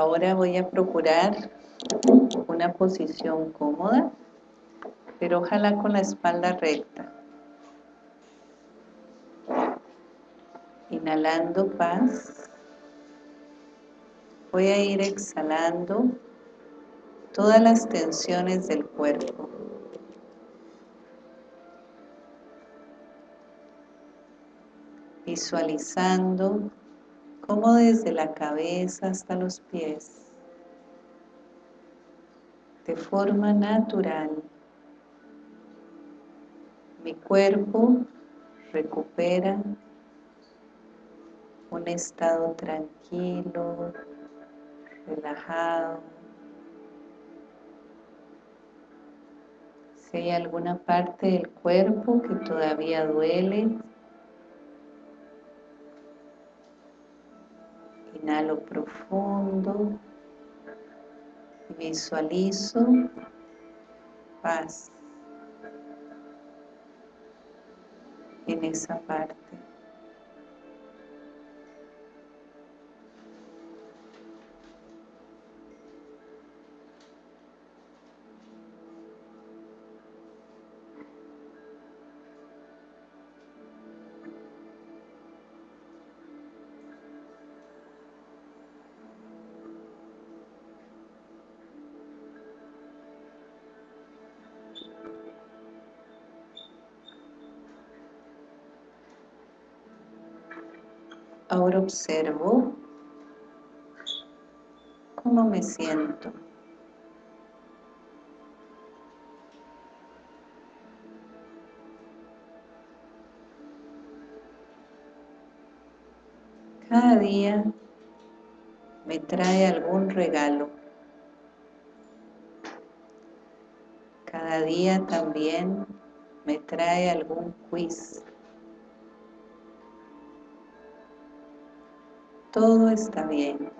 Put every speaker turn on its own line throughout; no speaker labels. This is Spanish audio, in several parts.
Ahora voy a procurar una posición cómoda, pero ojalá con la espalda recta. Inhalando paz. Voy a ir exhalando todas las tensiones del cuerpo. Visualizando cómo desde la cabeza hasta los pies, de forma natural, mi cuerpo recupera un estado tranquilo, relajado. Si hay alguna parte del cuerpo que todavía duele, inhalo profundo y visualizo paz en esa parte. Ahora observo cómo me siento. Cada día me trae algún regalo. Cada día también me trae algún quiz. Todo está bien.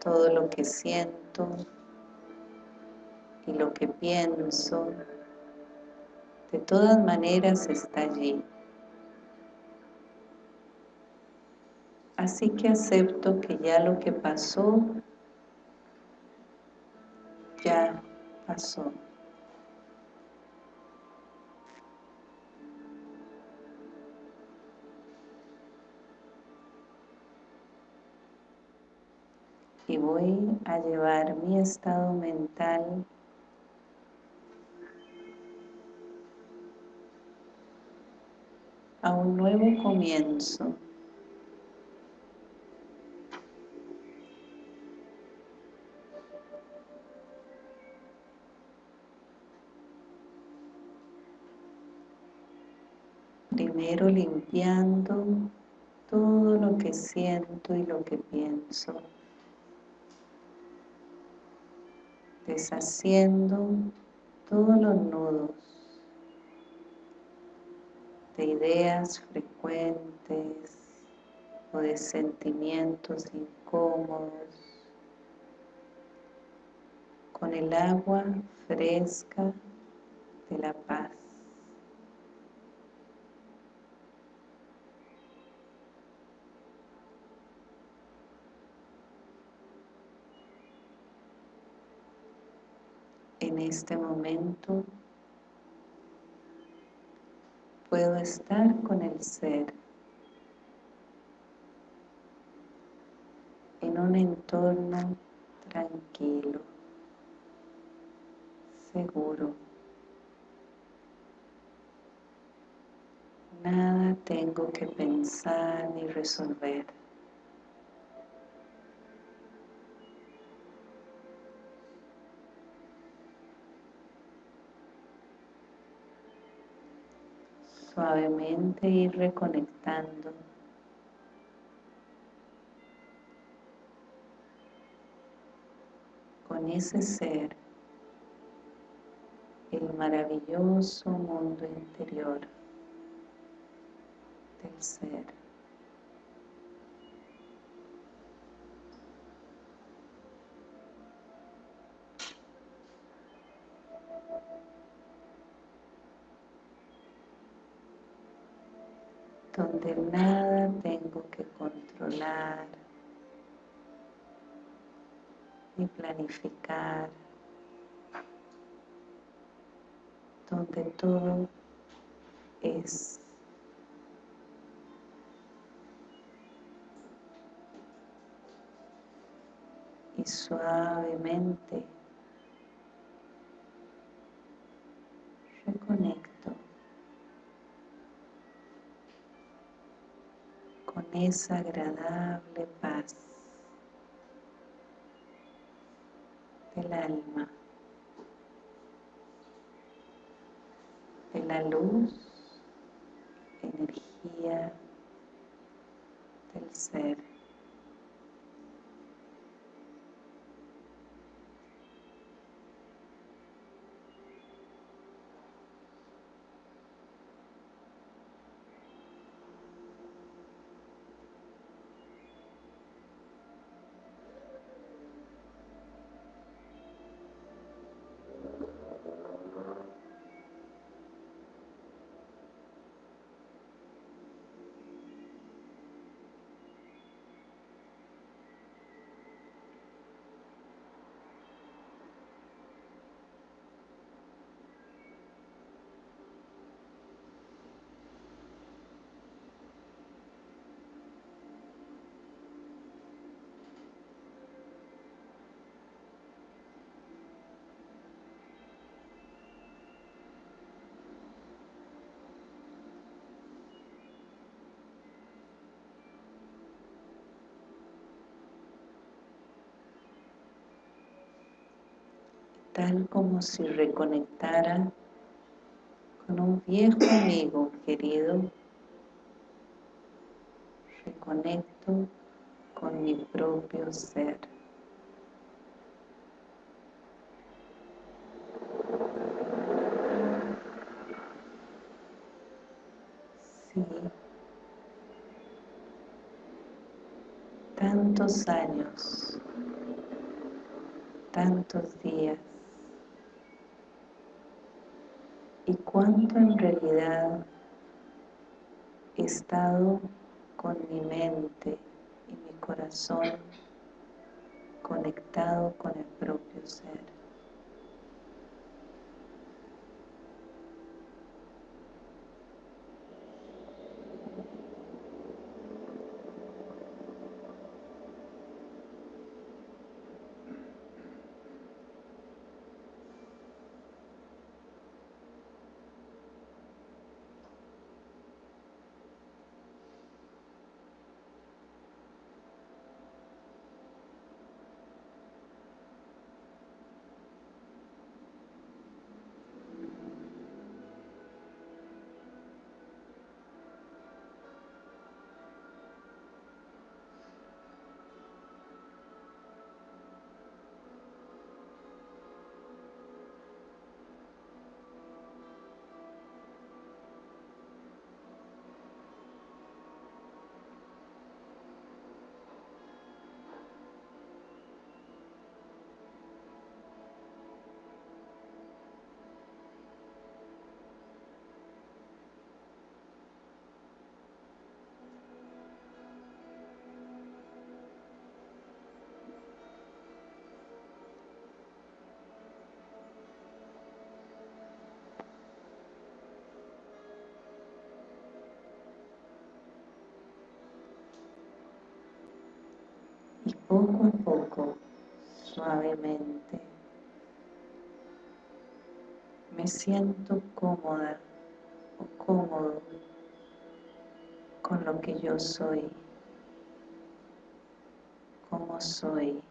Todo lo que siento y lo que pienso, de todas maneras está allí. Así que acepto que ya lo que pasó, ya pasó. Y voy a llevar mi estado mental a un nuevo comienzo. Primero limpiando todo lo que siento y lo que pienso. Deshaciendo todos los nudos de ideas frecuentes o de sentimientos incómodos con el agua fresca de la paz. En este momento puedo estar con el ser en un entorno tranquilo, seguro. Nada tengo que pensar ni resolver. Suavemente ir reconectando con ese ser, el maravilloso mundo interior del ser. Donde nada tengo que controlar ni planificar, donde todo es y suavemente reconecto con esa agradable paz del alma, de la luz, energía del ser. Tal como si reconectara con un viejo amigo querido, reconecto con mi propio ser. Sí, tantos años, tantos días, y cuánto en realidad he estado con mi mente y mi corazón conectado con el propio ser. Poco a poco, suavemente, me siento cómoda o cómodo con lo que yo soy, como soy.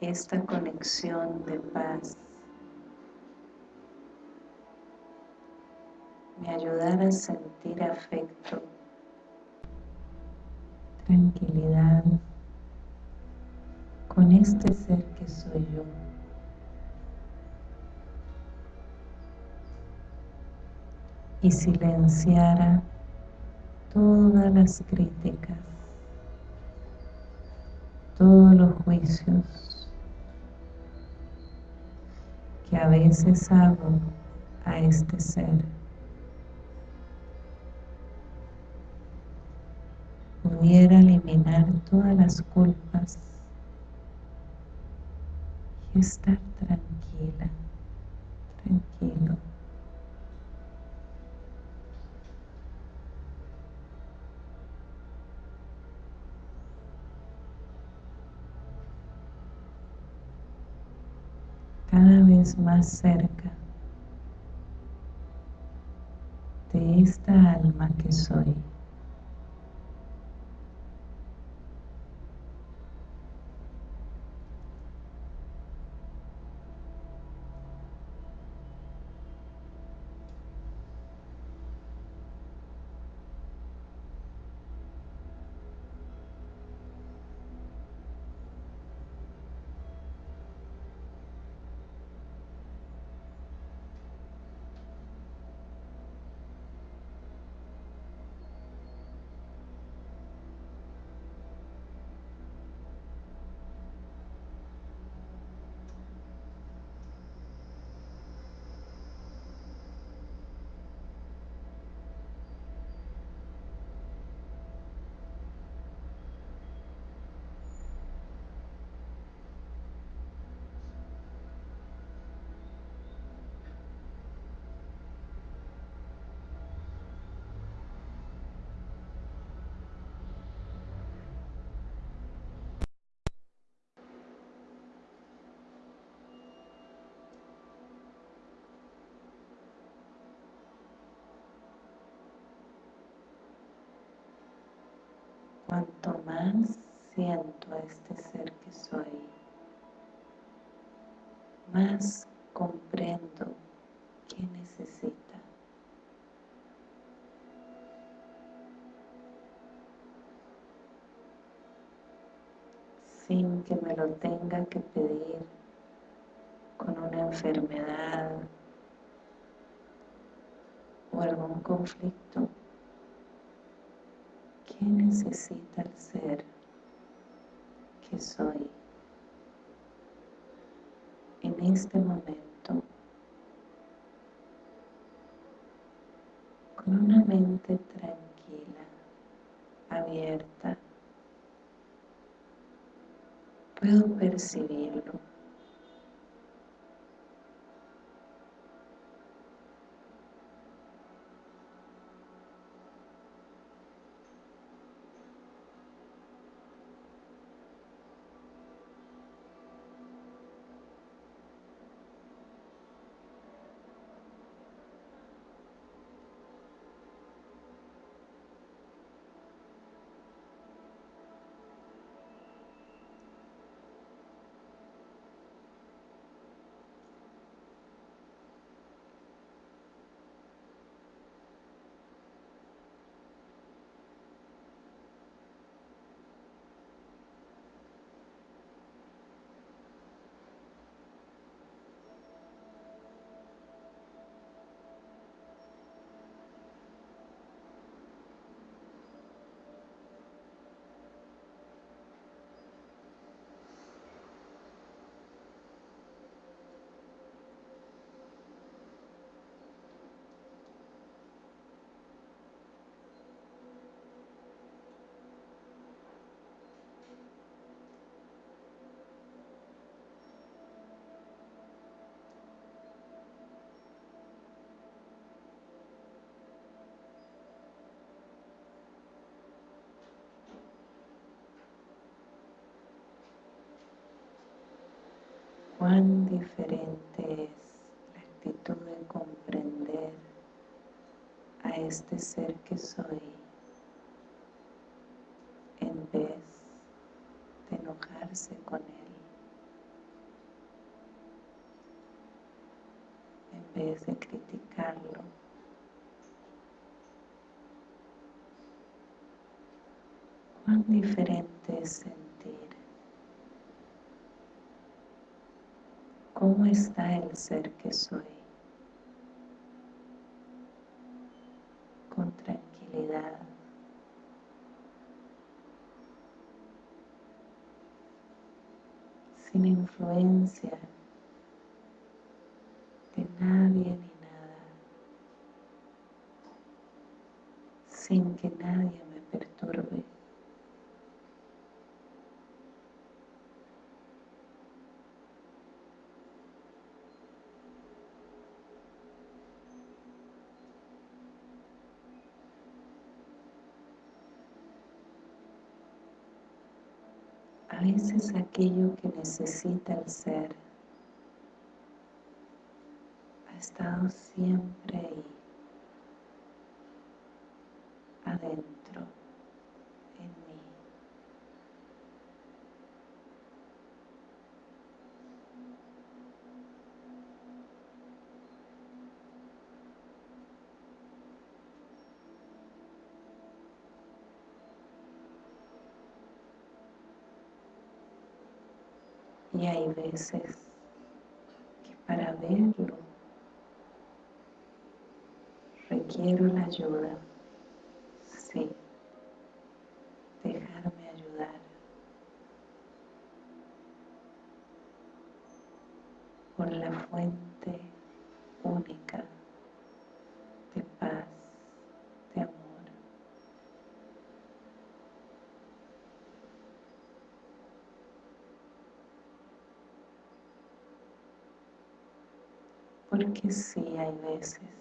esta conexión de paz me ayudará a sentir afecto, tranquilidad con este ser que soy yo. y silenciara todas las críticas, todos los juicios, que a veces hago a este ser. Pudiera eliminar todas las culpas y estar tranquila, tranquilo. cada vez más cerca de esta alma que soy. Cuanto más siento a este ser que soy, más comprendo qué necesita. Sin que me lo tenga que pedir con una enfermedad o algún conflicto ¿Qué necesita el ser que soy en este momento? Con una mente tranquila, abierta, puedo percibirlo. Cuán diferente es la actitud de comprender a este ser que soy en vez de enojarse con él, en vez de criticarlo. Cuán diferente es ¿Cómo está el ser que soy? con tranquilidad. sin influencia de nadie ni nada, sin que nadie me perturbe. Veces aquello que necesita el ser. Ha estado siempre ahí, adentro, en mí. Y hay veces que para verlo requiero la ayuda, sí, dejarme ayudar por la fuente única de paz, de amor. Porque sí hay veces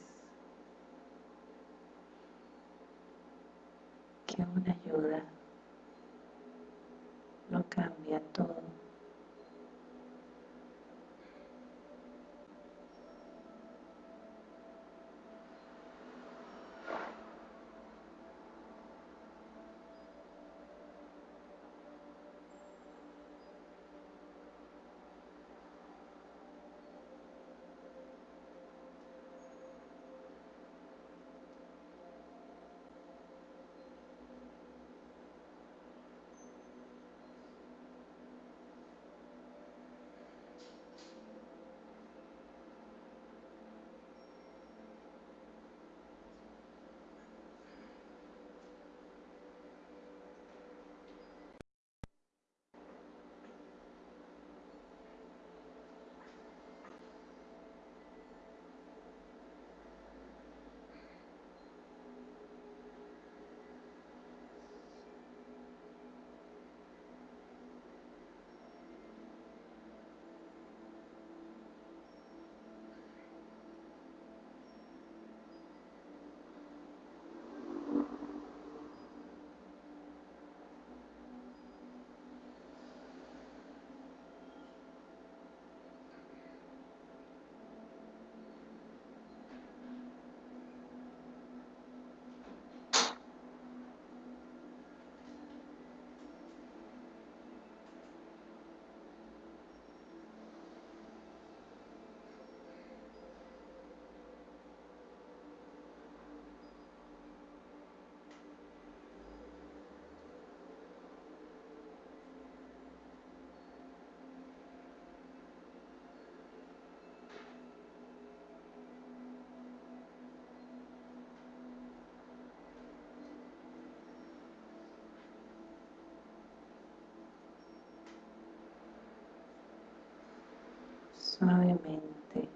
suavemente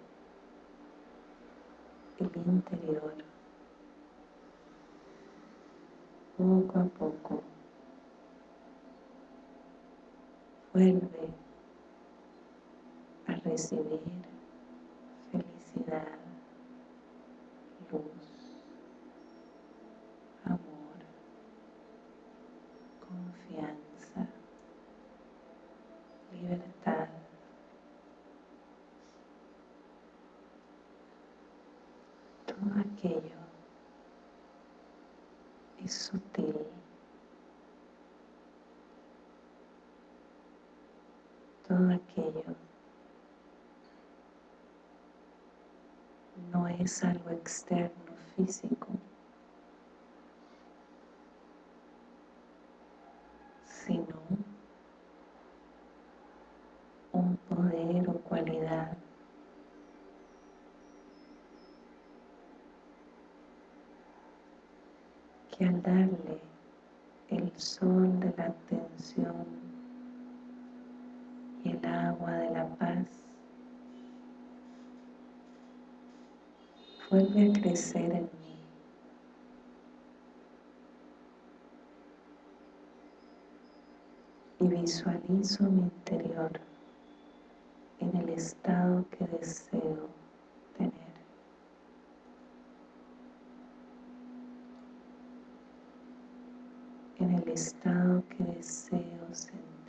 el interior, poco a poco, vuelve a recibir felicidad, luz, amor, confianza, libertad. Todo aquello es sutil. Todo aquello no es algo externo físico, sino un poder o cualidad que al darle el sol de la atención y el agua de la paz, vuelve a crecer en mí. Y visualizo mi interior en el estado que deseo tener. En el estado que deseo sentir.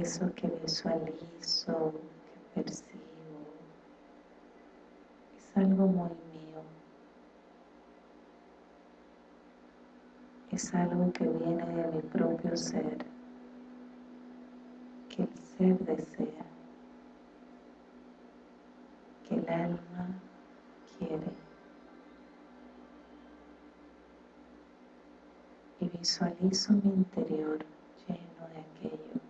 Eso que visualizo, que percibo, es algo muy mío. Es algo que viene de mi propio ser, que el ser desea, que el alma quiere. Y visualizo mi interior lleno de aquello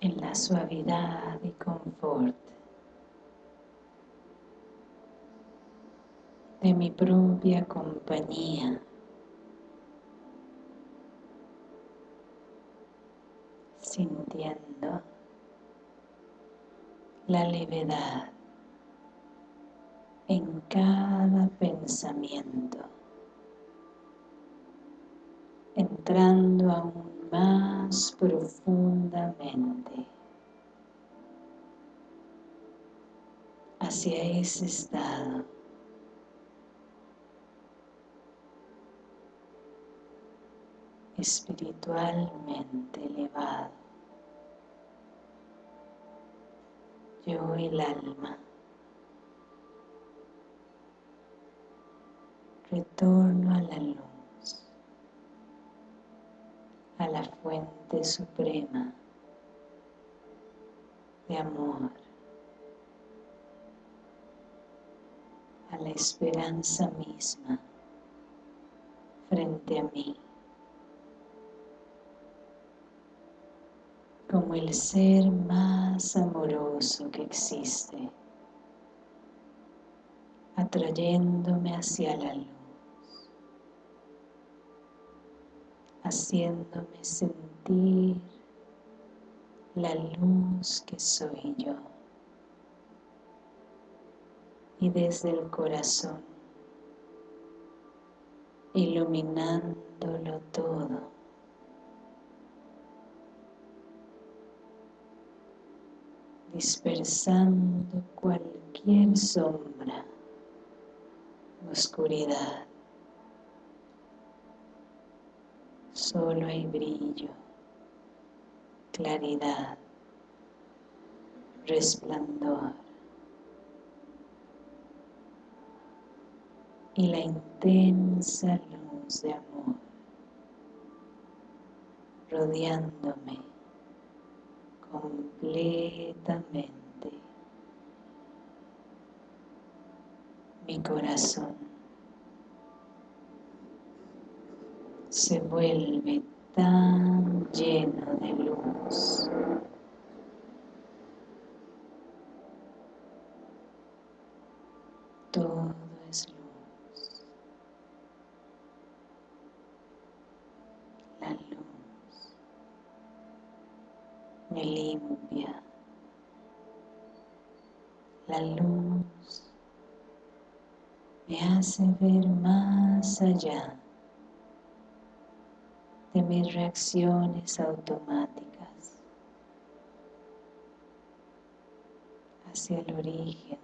en la suavidad y confort de mi propia compañía. Sintiendo la levedad en cada pensamiento, entrando aún más profundamente hacia ese estado. Espiritualmente elevado. Yo el alma. Retorno a la luz. A la fuente suprema de amor, a la esperanza misma frente a mí, como el ser más amoroso que existe, atrayéndome hacia la luz. haciéndome sentir la luz que soy yo. Y desde el corazón, iluminándolo todo. dispersando cualquier sombra, oscuridad. solo hay brillo, claridad, resplandor. Y la intensa luz de amor rodeándome completamente. Mi corazón se vuelve tan lleno de luz todo es luz la luz me limpia la luz me hace ver más allá de mis reacciones automáticas hacia el origen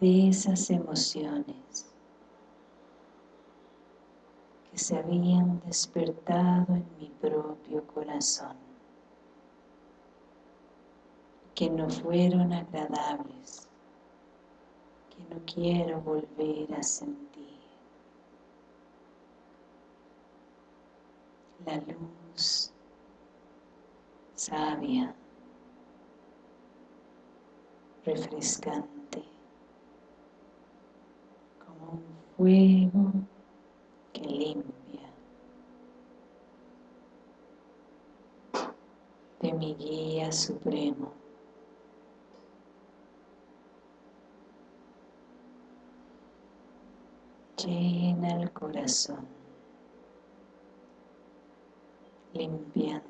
de esas emociones que se habían despertado en mi propio corazón que no fueron agradables que no quiero volver a sentir. La luz sabia refrescante como un fuego limpia de mi guía supremo. Llena el corazón limpiando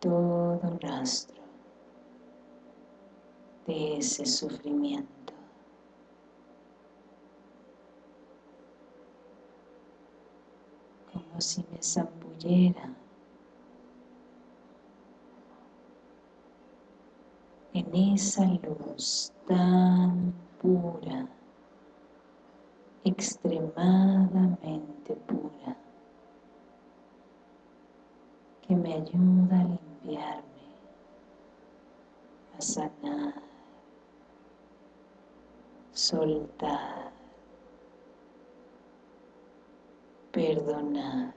todo rastro de ese sufrimiento si me zambullera. En esa luz tan pura extremadamente pura que me ayuda a limpiarme, a sanar, soltar, perdonar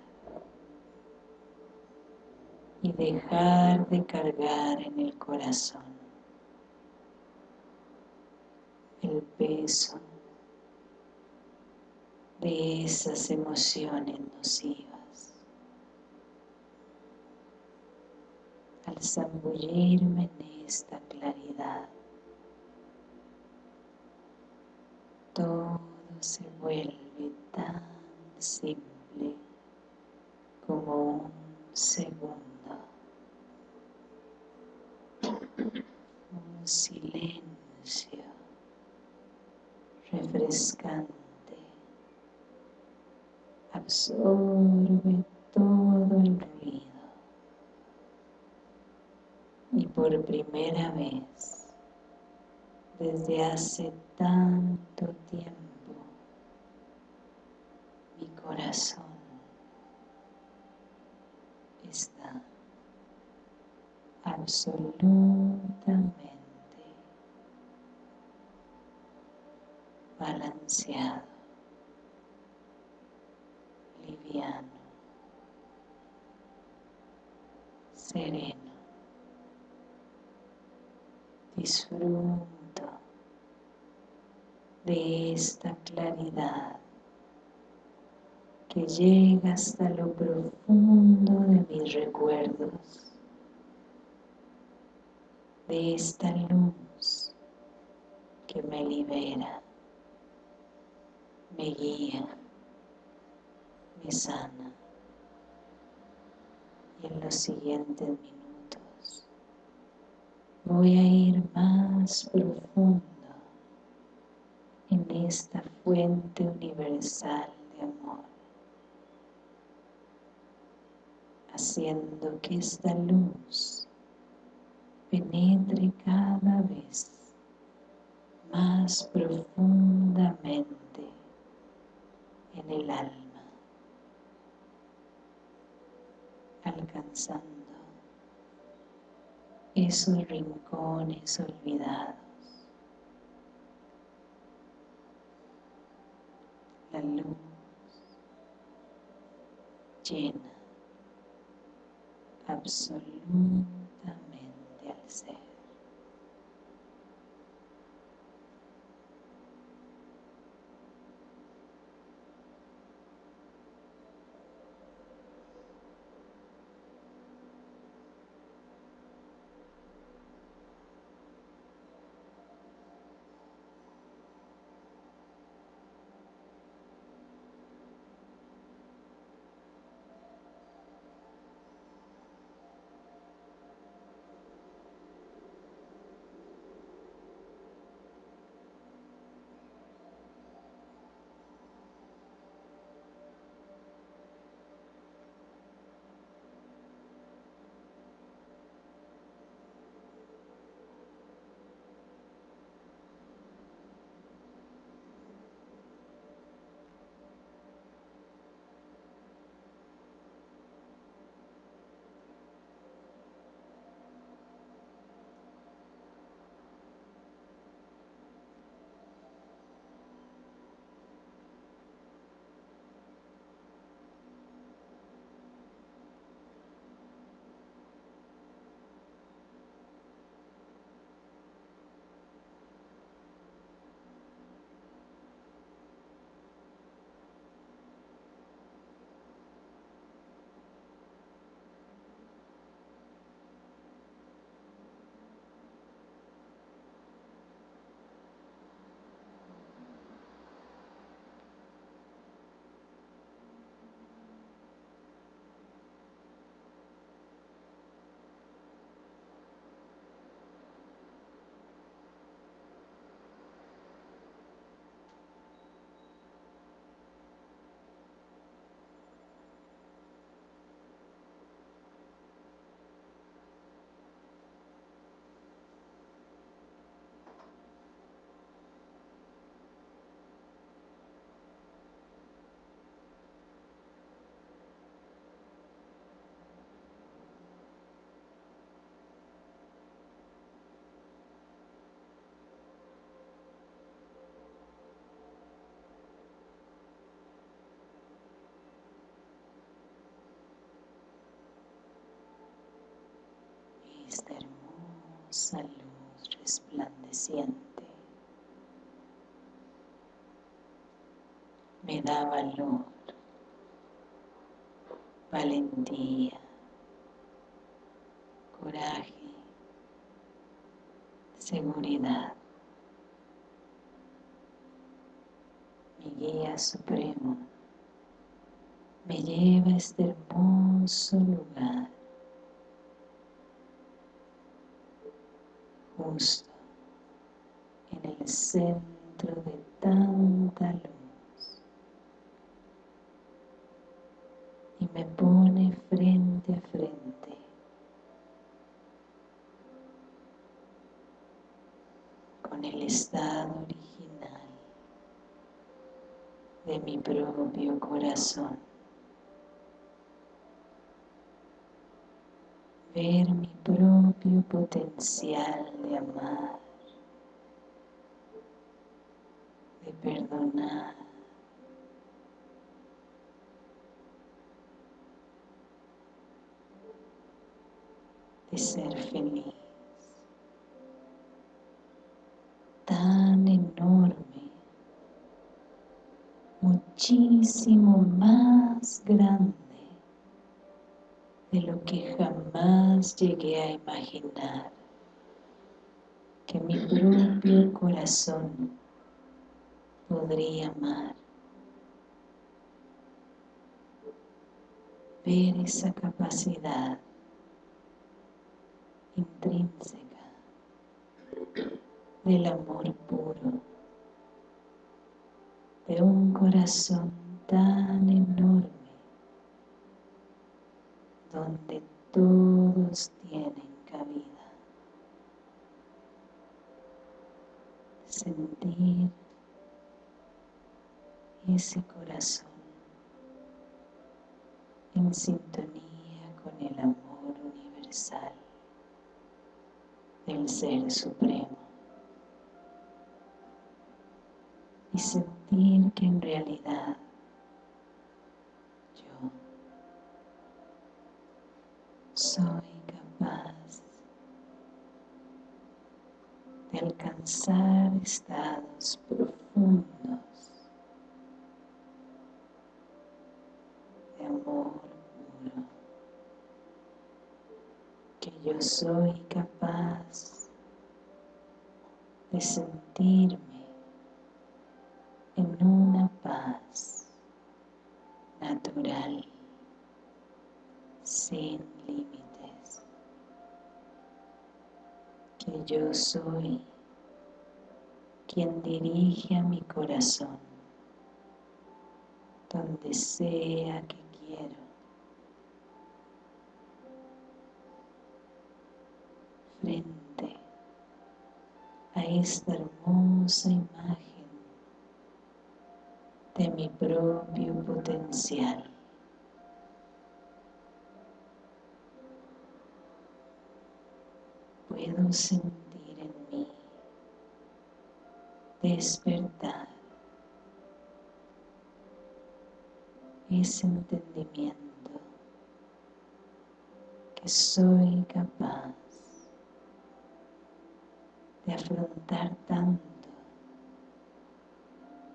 y dejar de cargar en el corazón el peso de esas emociones nocivas. Al zambullirme en esta claridad, todo se vuelve tan simple como un segundo. Un silencio refrescante absorbe todo el ruido y por primera vez desde hace tanto tiempo corazón está absolutamente balanceado liviano, sereno. Disfruto de esta claridad que llega hasta lo profundo de mis recuerdos, de esta luz que me libera, me guía, me sana. Y en los siguientes minutos voy a ir más profundo en esta fuente universal de amor haciendo que esta luz penetre cada vez más profundamente en el alma, alcanzando esos rincones olvidados. La luz llena absolutamente al ser. Esta hermosa luz resplandeciente. Me da valor, valentía, coraje, seguridad. Mi guía supremo me lleva a este hermoso lugar en el centro de tanta luz. Y me pone frente a frente. Con el estado original de mi propio corazón ver mi propio potencial de amar, de perdonar, de ser feliz. Tan enorme, muchísimo más grande de lo que jamás llegué a imaginar que mi propio corazón podría amar. Ver esa capacidad intrínseca del amor puro de un corazón tan enorme donde todos tienen cabida. Sentir ese corazón en sintonía con el amor universal del Ser Supremo y sentir que en realidad soy capaz de alcanzar estados profundos de amor puro, que yo soy capaz de sentirme en una paz natural sin límites, que yo soy quien dirige a mi corazón donde sea que quiero. Frente a esta hermosa imagen de mi propio potencial. Puedo sentir en mí despertar ese entendimiento que soy capaz de afrontar tanto,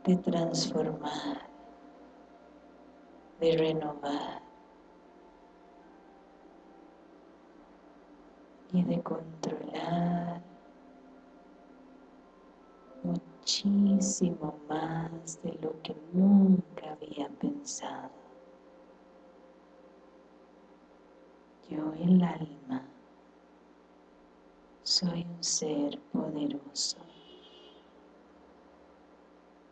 de transformar, de renovar, y de controlar muchísimo más de lo que nunca había pensado. Yo el alma soy un ser poderoso.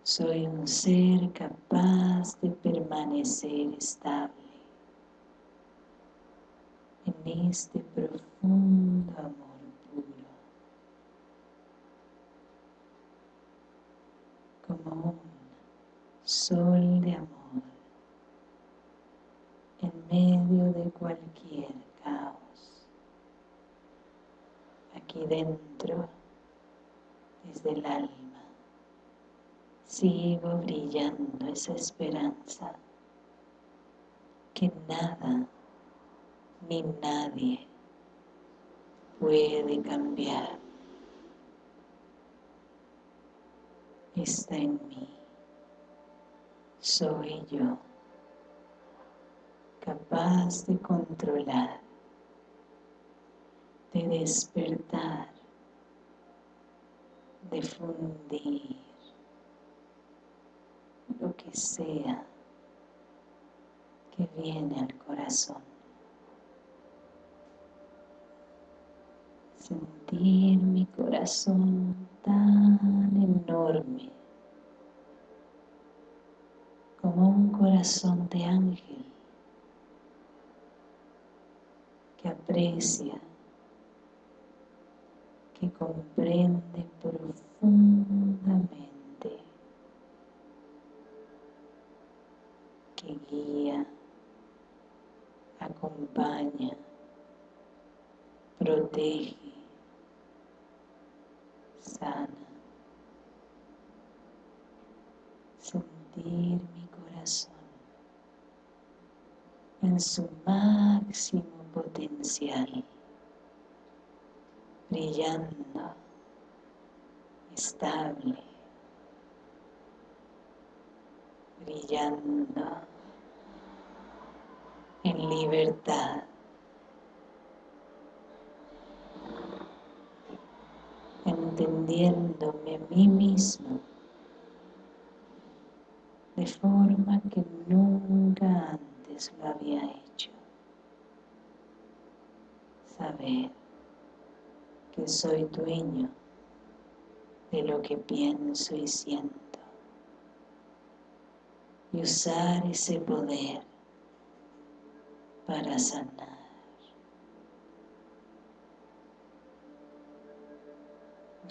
Soy un ser capaz de permanecer estable en este profundo amor puro, como un sol de amor en medio de cualquier caos. Aquí dentro, desde el alma, sigo brillando esa esperanza que nada ni nadie puede cambiar. Está en mí. Soy yo, capaz de controlar, de despertar, de fundir lo que sea que viene al corazón. Sentir mi corazón tan enorme como un corazón de ángel que aprecia, que comprende profundamente, que guía, acompaña, protege, Sentir mi corazón en su máximo potencial, brillando, estable, brillando en libertad. Entendiéndome a mí mismo de forma que nunca antes lo había hecho. Saber que soy dueño de lo que pienso y siento y usar ese poder para sanar.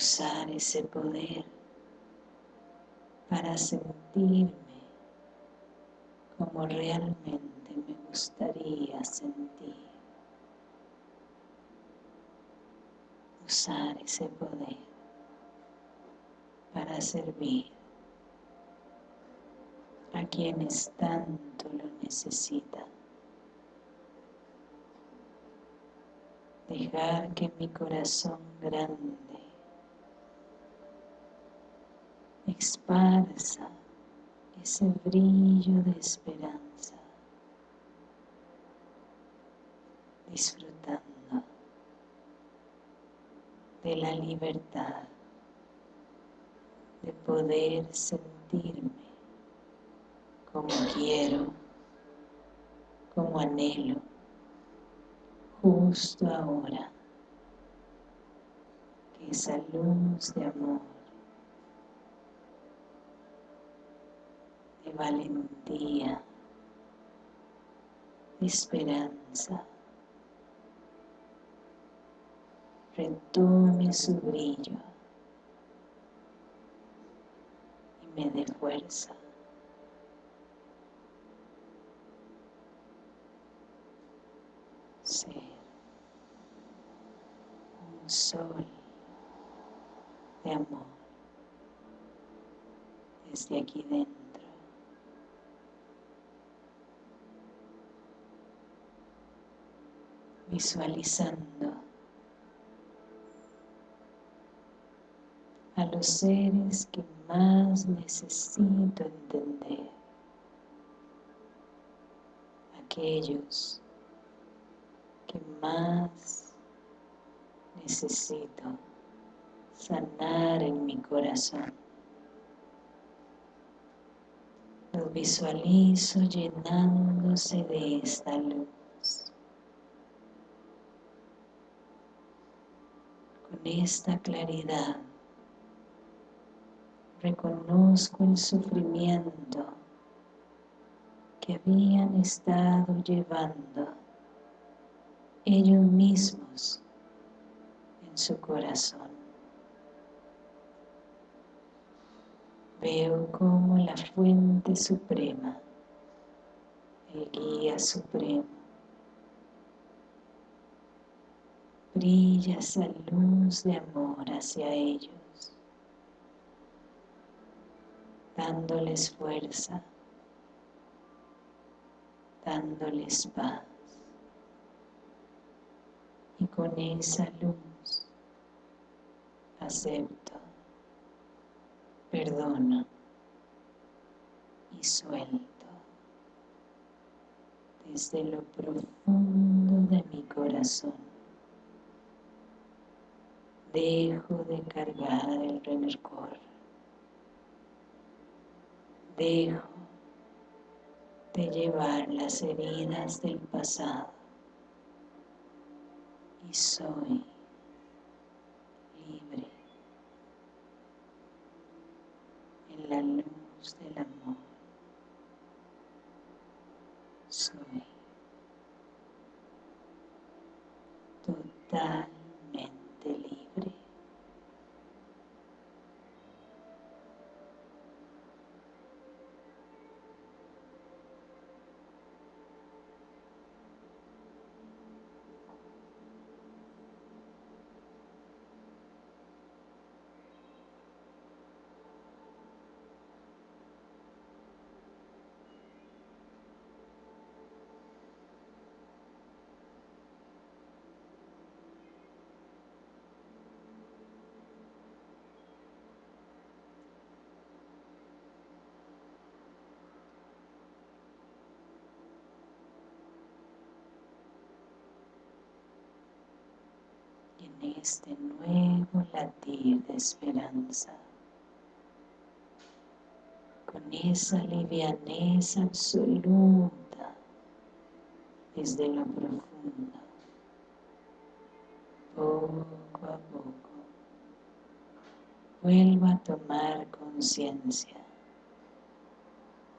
Usar ese poder para sentirme como realmente me gustaría sentir. Usar ese poder para servir a quienes tanto lo necesitan. dejar que mi corazón grande esparza ese brillo de esperanza, disfrutando de la libertad de poder sentirme como quiero, como anhelo, justo ahora, que esa luz de amor, valentía, esperanza, retome su brillo y me dé fuerza. Ser un sol de amor desde aquí dentro. Visualizando a los seres que más necesito entender, aquellos que más necesito sanar en mi corazón. Los visualizo llenándose de esta luz. Con esta claridad reconozco el sufrimiento que habían estado llevando ellos mismos en su corazón. Veo como la fuente suprema, el guía supremo, brilla esa luz de amor hacia ellos dándoles fuerza, dándoles paz. Y con esa luz acepto, perdono y suelto desde lo profundo de mi corazón. Dejo de cargar el rencor dejo de llevar las heridas del pasado y soy libre en la luz del amor. Soy total este nuevo latir de esperanza, con esa livianeza absoluta desde lo profundo, poco a poco, vuelvo a tomar conciencia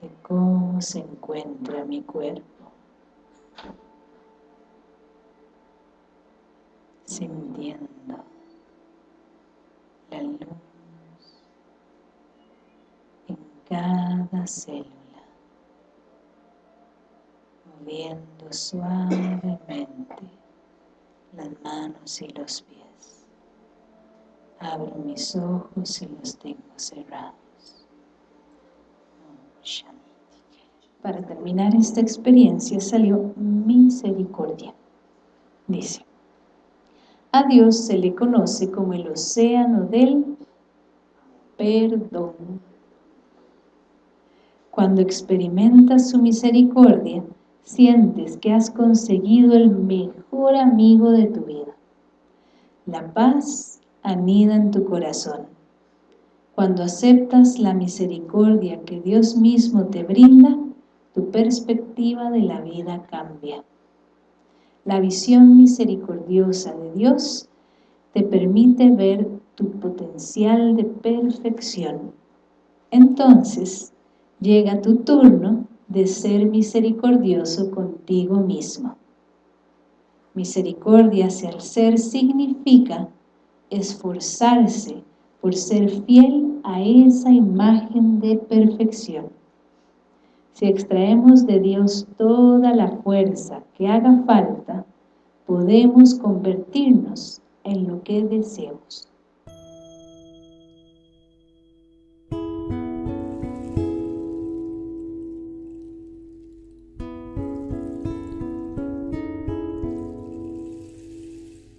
de cómo se encuentra mi cuerpo sintiendo la luz en cada célula, moviendo suavemente las manos y los pies. Abro mis ojos y los tengo cerrados. Para terminar esta experiencia salió misericordia. Dice,
A Dios se le conoce como el océano del perdón. Cuando experimentas su misericordia, sientes que has conseguido el mejor amigo de tu vida. La paz anida en tu corazón. Cuando aceptas la misericordia que Dios mismo te brinda, tu perspectiva de la vida cambia. La visión misericordiosa de Dios te permite ver tu potencial de perfección. Entonces, llega tu turno de ser misericordioso contigo mismo. Misericordia hacia el ser significa esforzarse por ser fiel a esa imagen de perfección. Si extraemos de Dios toda la fuerza que haga falta, podemos convertirnos en lo que deseemos.